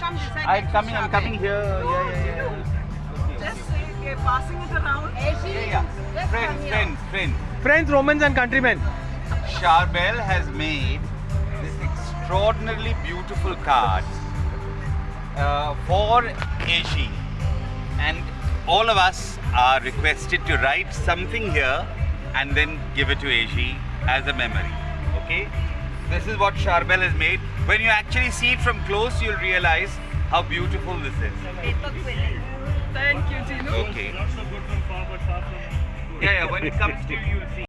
come this side. I'm coming, I'm coming here. Yeah, yeah, yeah. Just say, okay, passing it around. Yeah, yeah. Friends, friends, friends. Friends, Romans and countrymen. Charbel has made this extraordinarily beautiful card uh, for Asia. And all of us are requested to write something here and then give it to Asia as a memory. Okay? This is what Charbel has made. When you actually see it from close, you'll realize how beautiful this is. Thank you. Okay. Yeah, yeah, when it comes to you, you'll see.